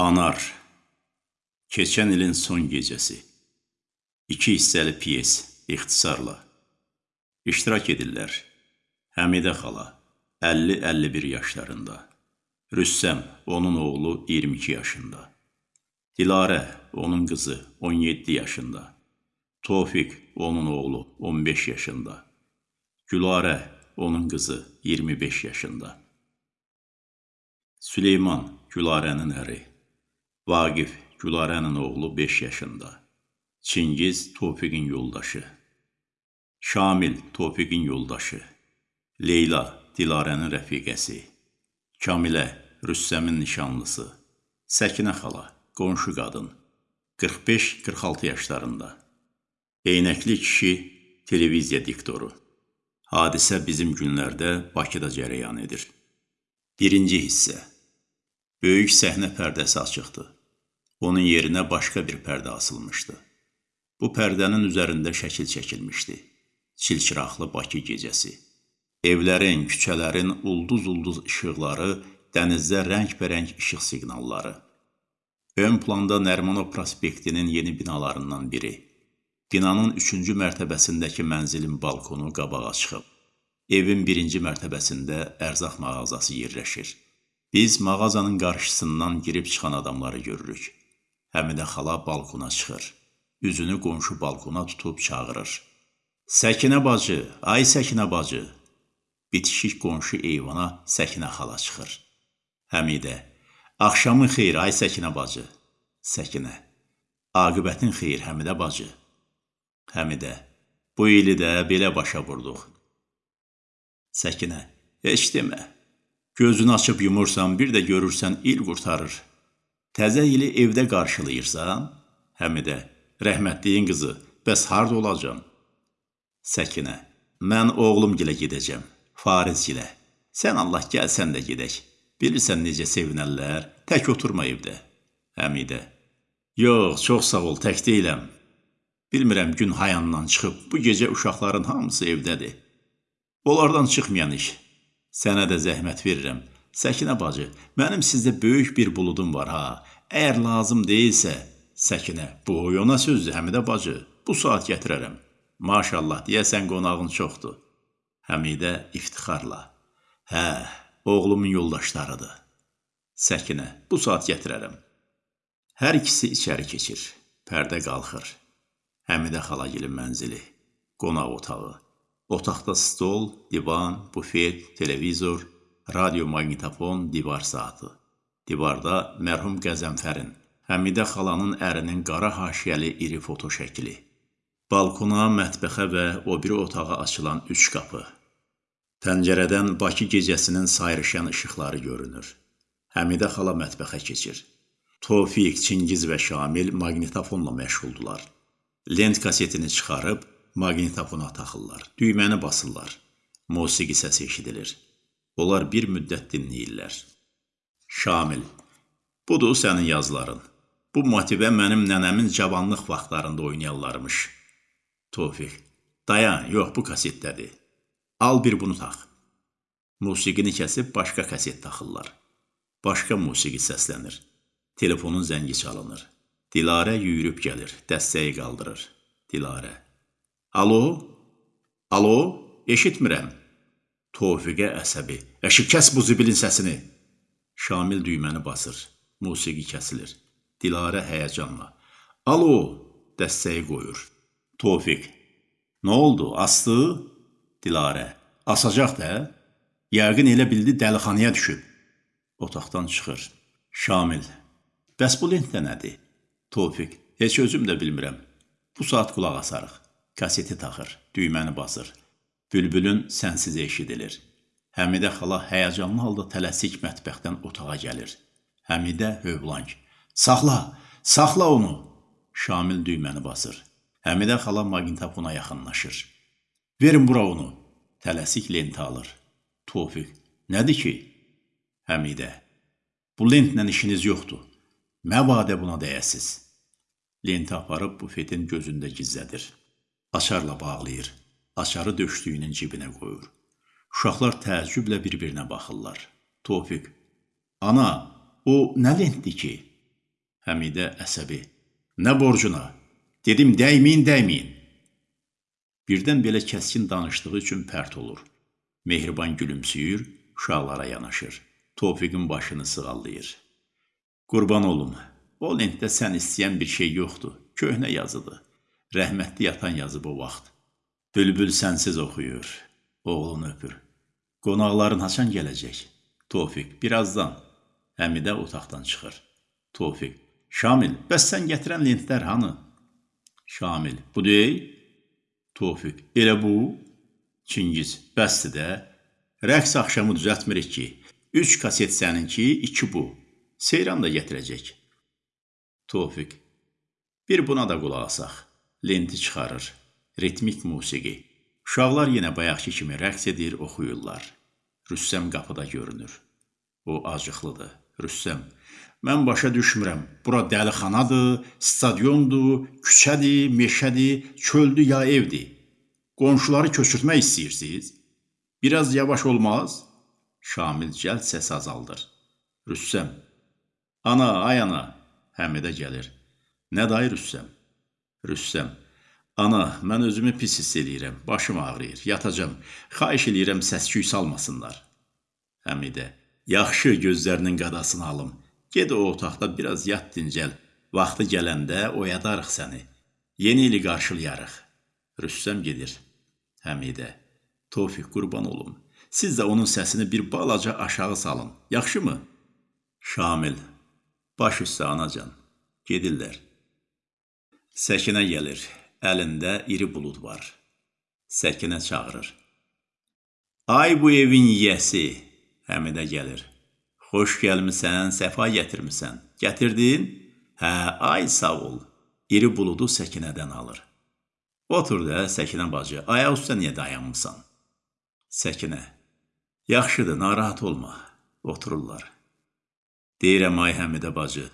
Anar Keçən ilin son gecəsi. İki hissəli piyes, ixtisarla. İştirak edirlər. Həmidə xala 50-51 yaşlarında. Rüssəm, onun oğlu 22 yaşında. Dilarə, onun qızı 17 yaşında. Tofiq, onun oğlu 15 yaşında. Gülarə, onun qızı 25 yaşında. Süleyman, Gülarənin əri Vaqif, Gülarənin oğlu 5 yaşında. Çingiz, Tofiqin yoldaşı. Şamil, Tofiqin yoldaşı. Leyla, Dilarənin rəfiqəsi. Kamilə, Rüssəmin nişanlısı. Səkinə xala, qonşu qadın. 45-46 yaşlarında. Eynəkli kişi, televiziya diktoru. Hadisə bizim günlərdə Bakıda cərəyan edir. Birinci hissə. Böyük səhnə pərdəsi açıqdır. Onun yerinə başqa bir pərdə asılmışdı. Bu pərdənin üzərində şəkil çəkilmişdi. Çilçıraqlı Bakı gecəsi. Evlərin, küçələrin ulduz-ulduz işıqları, dənizdə rəngbərəng işıq siqnalları. Ön planda Nərmanov prospektinin yeni binalarından biri. Binanın üçüncü mərtəbəsindəki mənzilin balkonu qabağa çıxıb. Evin birinci mərtəbəsində ərzaq mağazası yerləşir. Biz mağazanın qarşısından girib çıxan adamları görürük. Həmidə xala balkona çıxır. Üzünü qonşu balkona tutub çağırır. Səkinə bacı, ay Səkinə bacı. Bitişik qonşu eyvana Səkinə xala çıxır. Həmidə, axşamın xeyir ay Səkinə bacı. Səkinə, aqibətin xeyir Həmidə bacı. Həmidə, bu ili də belə başa vurduq. Səkinə, heç demə. Gözünü açıb yumursan, bir də görürsən il qurtarır. Təzə ili evdə qarşılayırsan? Həmidə, rəhmətliyin qızı, bəs harda olacam? Səkinə, mən oğlum gilə gedəcəm, Fariz gilə. Sən Allah gəlsən də gedək. Bilirsən necə sevinərlər, tək oturma evdə. Həmidə, yox, çox sağ ol, tək deyiləm. Bilmirəm gün hayandan çıxıb, bu gecə uşaqların hamısı evdədir. Onlardan çıxmayan iş. Sənə də zəhmət verirəm. Səkinə bacı, mənim sizdə böyük bir buludum var ha. Əgər lazım deyilsə, Səkinə, bu oyuna sözdür Həmidə bacı. Bu saat gətirərəm. Maşallah, deyəsən qonağın çoxdur. Həmidə iftixarla. Hə, oğlumun yoldaşlarıdır. Səkinə, bu saat gətirərəm. Hər ikisi içəri keçir. Pərdə qalxır. Həmidə xalagilin mənzili. Qonaq otağı. Otaqda stol, divan, bufet, televizor, radio maqnitofon, divar saatı. Divarda mərhum Qəzənfərin, Həmidə xalanın ərinin qara haşiyəli iri foto şəkli. Balkona, mətbəxə və o biri otağa açılan üç qapı. Pəncərədən Bakı gecəsinin sayrışan işıqları görünür. Həmidə xala mətbəxə keçir. Tofiq, Çingiz və Şamil maqnitofonla məşğuldular. Lent kasetini çıxarıb maqnitofona taxırlar. Düyməni basırlar. Musiqi səsi eşidilir. Onlar bir müddət dinləyirlər. Şamil, budur sənin yazıların. Bu motivə mənim nənəmin cavanlıq vaxtlarında oynayanlarmış. Tofiq, dayan, yox bu kasetdədir. Al bir bunu tax. Musiqini kəsib başqa kaset taxırlar. Başqa musiqi səslənir. Telefonun zəngi çalınır. Dilarə yüyürüb gəlir, dəstəyi qaldırır. Dilarə. Alo? Alo? Eşitmirəm. Tofiqə əsəbi. Əşi, kəs bu zibilin səsini. Şamil düyməni basır. Musiqi kəsilir. Dilarə həyəcanla. Alo, dəstəyi qoyur. Tofiq. Nə oldu, astı? Dilarə. Asacaq da. Yəqin elə bildi dəlixanaya düşüb. Otaqdan çıxır. Şamil. Bəs bu lentdə nədir? Tofiq. Heç özüm də bilmirəm. Bu saat qulaq asarıq. Kaseti taxır, düyməni basır. Bülbülün sənsiz eşidilir. Həmidə xala həyəcanlı halda tələsik mətbəxdən otağa gəlir. Həmidə hövlang. Saxla, saxla onu. Şamil düyməni basır. Həmidə xala maqnitofona yaxınlaşır. Verin bura onu. Tələsik lenti alır. Tofiq. Nədir ki? Həmidə. Bu lentlə işiniz yoxdur. Məbadə buna dəyəsiz. Lenti aparıb bufetin gözündə gizlədir. Açarla bağlayır açarı döşlüyünün cibinə qoyur. Uşaqlar təəccüblə bir-birinə baxırlar. Tofiq, ana, o nə lentdir ki? Həmidə əsəbi. Nə borcuna? Dedim dəyməyin, dəyməyin. Birdən belə kəskin danışdığı üçün pərt olur. Mehriban gülümsüyür, uşaqlara yanaşır. Tofiqin başını sığallayır. Qurban olum, o lentdə sən istəyən bir şey yoxdur. Köhnə yazıdır. Rəhmətli yatan yazıb o vaxt. Bülbül sənsiz oxuyur. Oğlunu öpür. Qonaqların haçan gələcək? Tofiq, birazdan. Həmidə otaqdan çıxır. Tofiq, Şamil, bəs sən gətirən lentlər hanı? Şamil, bu deyil. Tofiq, elə bu? Çingiz, bəsdir də. Rəqs axşamı düzəltmirik ki. Üç kaset səninki, iki bu. Seyran da gətirəcək. Tofiq, bir buna da qulaq asaq. Lenti çıxarır. Ritmik musiqi. Uşaqlar yenə bayaqki kimi rəqs edir, oxuyurlar. Rüssəm qapıda görünür. O acıqlıdır. Rüssəm, mən başa düşmürəm. Bura dəlixanadır, stadiondur, küçədir, meşədir, çöldür ya evdir. Qonşuları köçürtmək istəyirsiniz? Biraz yavaş olmaz? Şamil cəld səs azaldır. Rüssəm, ana, ay ana, Həmidə gəlir. Nə dayı Rüssəm? Rüssəm, ana, mən özümü pis hiss eləyirəm, başım ağrıyır, yatacam. Xahiş eləyirəm səs-küy salmasınlar. Həmidə, yaxşı gözlərinin qadasını alım. Ged o otaqda biraz yat dincəl. Vaxtı gələndə oyadarıq səni. Yeni ili qarşılayarıq. Rüssəm gedir. Həmidə, Tofiq qurban olum. Siz də onun səsini bir balaca aşağı salın. Yaxşımı? Şamil, baş üstə anacan. Gedirlər. Səkinə gəlir. Əlində iri bulud var. Səkinə çağırır. Ay bu evin yiyəsi, Həmidə gəlir. Xoş gəlmisən, səfa gətirmisən. Gətirdin? Hə, ay sağ ol. İri buludu Səkinədən alır. Otur da, Səkinə bacı, ayaq üstə niyə dayanmısan? Səkinə, yaxşıdır, narahat olma. Otururlar. Deyirəm, ay Həmidə bacı,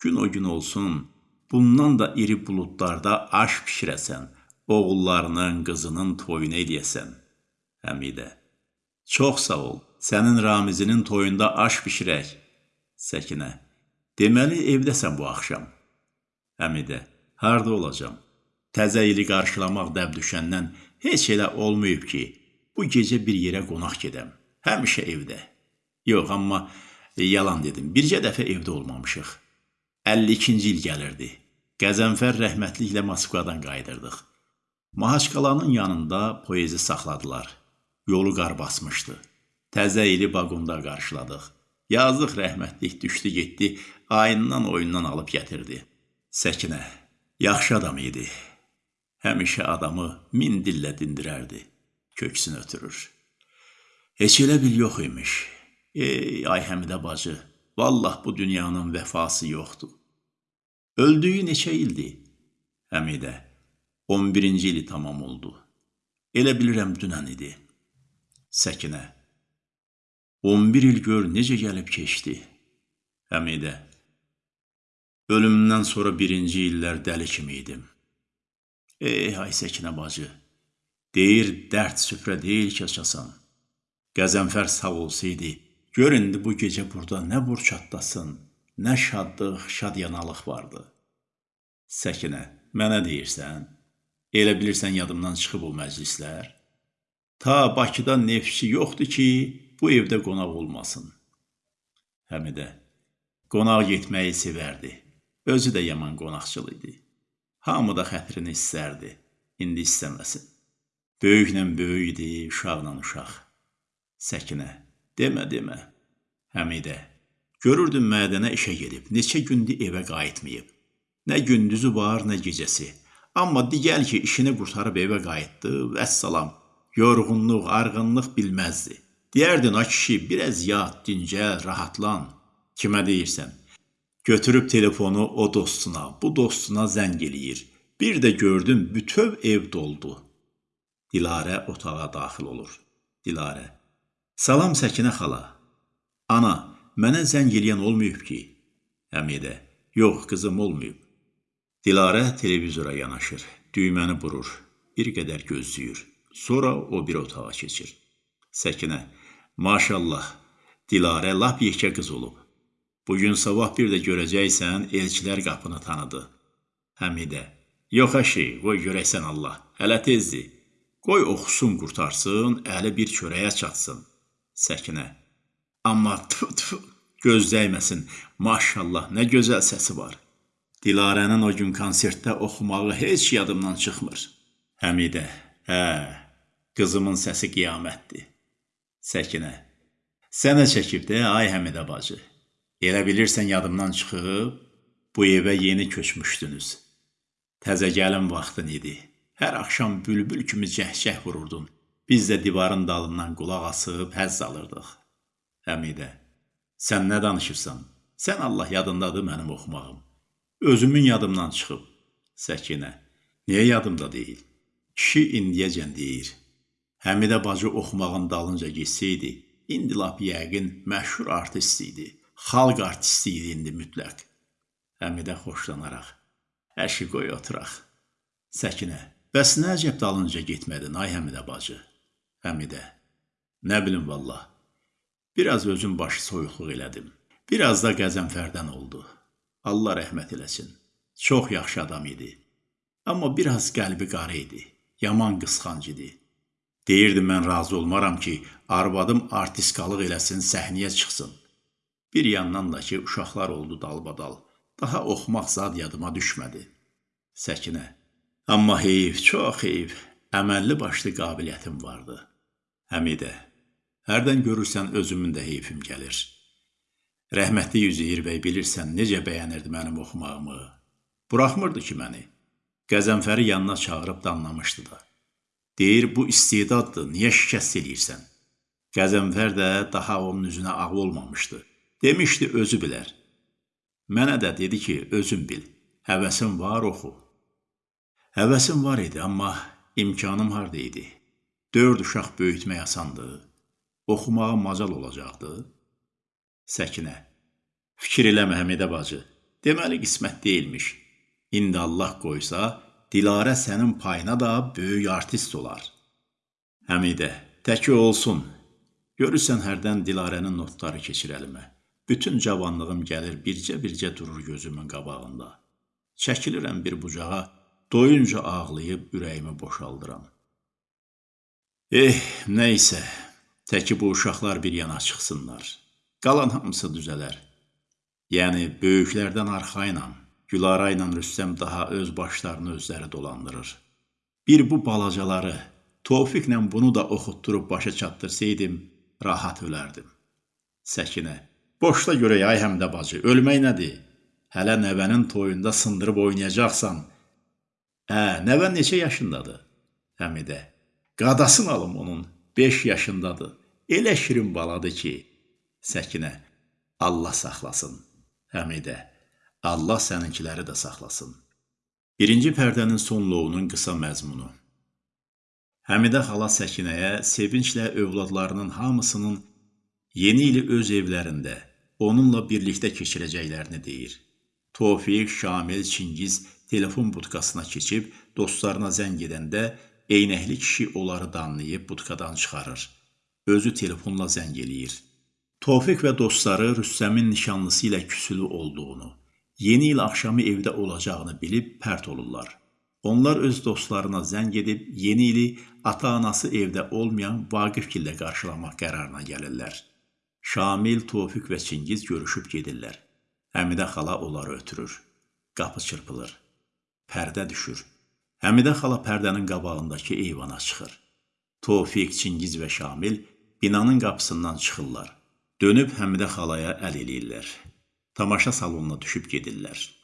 gün o gün olsun, bundan da iri buludlarda aş pişirəsən, oğullarının, qızının toyunu eləyəsən. Həmidə, çox sağ ol. Sənin Ramizinin toyunda aş bişirək. Səkinə. Deməli evdəsən bu axşam. Həmidə. Harda olacam? Təzə ili qarşılamaq dəb düşəndən heç elə olmayıb ki, bu gecə bir yerə qonaq gedəm. Həmişə evdə. Yox, amma yalan dedim. Bircə dəfə evdə olmamışıq. 52-ci il gəlirdi. Qəzənfər rəhmətliklə Moskvadan qayıdırdıq. Mahaçqalanın yanında poezi saxladılar. Yolu qar basmışdı. Təzə ili vaqonda qarşıladıq. Yazıq rəhmətlik düşdü getdi, ayından oyundan alıb gətirdi. Səkinə, yaxşı adam idi. Həmişə adamı min dillə dindirərdi. Köksünü ötürür. Heç elə bil yox imiş. Ey, ay Həmidə bacı, vallah bu dünyanın vəfası yoxdur. Öldüyü neçə ildir? Həmidə, 11-ci ili tamam oldu. Elə bilirəm dünən idi. Səkinə, 11 il gör necə gəlib keçdi. Həmidə. Ölümümdən sonra birinci illər dəli kimi idim. Ey, ay Səkinə bacı. Deyir, dərd süfrə deyil ki, açasan. Qəzənfər sağ olsaydı, gör indi bu gecə burada nə burçatdasın, nə şadlıq, şadyanalıq vardı. Səkinə, mənə deyirsən, elə bilirsən yadımdan çıxıb o məclislər? Ta Bakıda neftçi yoxdur ki, bu evdə qonaq olmasın. Həmidə, qonaq getməyi sevərdi. Özü də yaman qonaqçıl idi. Hamı da xətrini istərdi. İndi istəməsin. Böyüklə böyük idi, uşaqla uşaq. Səkinə, demə, demə. Həmidə, görürdün mədənə işə gedib, neçə gündür evə qayıtmayıb. Nə gündüzü var, nə gecəsi. Amma digəl ki, işini qurtarıb evə qayıtdı, vəssalam. Yorğunluq, arğınlıq bilməzdi. Deyərdin, a kişi, biraz yat, dincəl, rahatlan. Kimə deyirsən? Götürüb telefonu o dostuna, bu dostuna zəng eləyir. Bir də gördüm, bütöv ev doldu. Dilarə otağa daxil olur. Dilarə. Salam Səkinə xala. Ana, mənə zəng eləyən olmayıb ki. Həmidə. Yox, qızım olmayıb. Dilarə televizora yanaşır. Düyməni burur. Bir qədər gözləyir. Sonra o bir otağa keçir. Səkinə. Maşallah, Dilarə lap yekə qız olub. Bugün sabah bir də görəcəksən, elçilər qapını tanıdı. Həmidə, yox əşi, qoy görəksən Allah, hələ tezdir. Qoy oxusun, qurtarsın, əli bir çörəyə çatsın. Səkinə, amma tfu tfu, göz dəyməsin, maşallah, nə gözəl səsi var. Dilarənin o gün konsertdə oxumağı heç yadımdan çıxmır. Həmidə, hə, qızımın səsi qiyamətdir. Səkinə, sənə çəkib də, ay Həmidə bacı. Elə bilirsən yadımdan çıxıb, bu evə yeni köçmüşdünüz. Təzə gəlin vaxtın idi. Hər axşam bülbül kimi cəhcəh vururdun. Biz də divarın dalından qulaq asıb həzz alırdıq. Həmidə, sən nə danışırsan? Sən Allah yadındadır mənim oxumağım. Özümün yadımdan çıxıb. Səkinə, niyə yadımda deyil? Kişi indiyəcən deyir. Həmidə bacı oxumağın dalınca getsəydi, indi lap yəqin məşhur artist idi. Xalq artisti idi indi mütləq. Həmidə xoşlanaraq. Əşi qoy oturaq. Səkinə, bəs nə əcəb dalınca getmədin, ay Həmidə bacı? Həmidə, nə bilim vallah. Biraz özüm başı soyuqluq elədim. Biraz da qəzənfərdən oldu. Allah rəhmət eləsin. Çox yaxşı adam idi. Amma biraz qəlbi qara idi. Yaman qısqanc idi. Deyirdi mən razı olmaram ki, arvadım artistqalıq eləsin, səhnəyə çıxsın. Bir yandan da ki, uşaqlar oldu dalbadal. Daha oxumaq zad yadıma düşmədi. Səkinə. Amma heyif, çox heyif. Əməlli başlı qabiliyyətim vardı. Həmidə. Hərdən görürsən özümün də heyfim gəlir. Rəhmətli Üzeyir bəy bilirsən necə bəyənirdi mənim oxumağımı. Buraxmırdı ki məni. Qəzənfəri yanına çağırıb danlamışdı da. Deyir, bu istedaddır, niyə şikəst eləyirsən? Qəzənfər də daha onun üzünə ağ olmamışdı. Demişdi, özü bilər. Mənə də dedi ki, özün bil, həvəsin var, oxu. Həvəsim var idi, amma imkanım harda idi? Dörd uşaq böyütmək asandır. Oxumağa macal olacaqdı. Səkinə. Fikir eləmə Həmidə bacı. Deməli qismət deyilmiş. İndi Allah qoysa, Dilarə sənin payına da böyük artist olar. Həmidə, təki olsun. Görürsən hərdən Dilarənin notları keçir əlimə. Bütün cavanlığım gəlir bircə-bircə durur gözümün qabağında. Çəkilirəm bir bucağa, doyunca ağlayıb ürəyimi boşaldıram. Eh, nə isə, təki bu uşaqlar bir yana çıxsınlar. Qalan hamısı düzələr. Yəni, böyüklərdən arxayla, Gülara ilə Rüstəm daha öz başlarını özləri dolandırır. Bir bu balacaları, Tofiqlə bunu da oxutdurub başa çatdırsaydım, rahat ölərdim. Səkinə, boşda görək ay həmdə bacı, ölmək nədir? Hələ nəvənin toyunda sındırıb oynayacaqsan. Hə, nəvən neçə yaşındadır? Həmidə, qadasın alım onun, 5 yaşındadır. Elə şirin baladır ki, Səkinə, Allah saxlasın. Həmidə, Allah səninkiləri də saxlasın. Birinci pərdənin son loğunun qısa məzmunu. Həmidə xala Səkinəyə sevinclə övladlarının hamısının yeni ili öz evlərində onunla birlikdə keçirəcəklərini deyir. Tofiq, Şamil, Çingiz telefon budkasına keçib dostlarına zəng edəndə eynəkli kişi onları danlayıb budkadan çıxarır. Özü telefonla zəng eləyir. Tofiq və dostları Rüstəmin nişanlısı ilə küsülü olduğunu, yeni il axşamı evdə olacağını bilib pərt olurlar. Onlar öz dostlarına zəng edib yeni ili ata-anası evdə olmayan Vaqifgillə qarşılamaq qərarına gəlirlər. Şamil, Tofiq və Çingiz görüşüb gedirlər. Həmidə xala onları ötürür. Qapı çırpılır. Pərdə düşür. Həmidə xala pərdənin qabağındakı eyvana çıxır. Tofiq, Çingiz və Şamil binanın qapısından çıxırlar. Dönüb Həmidə xalaya əl eləyirlər. Tamaşa salonuna düşüb gedirlər.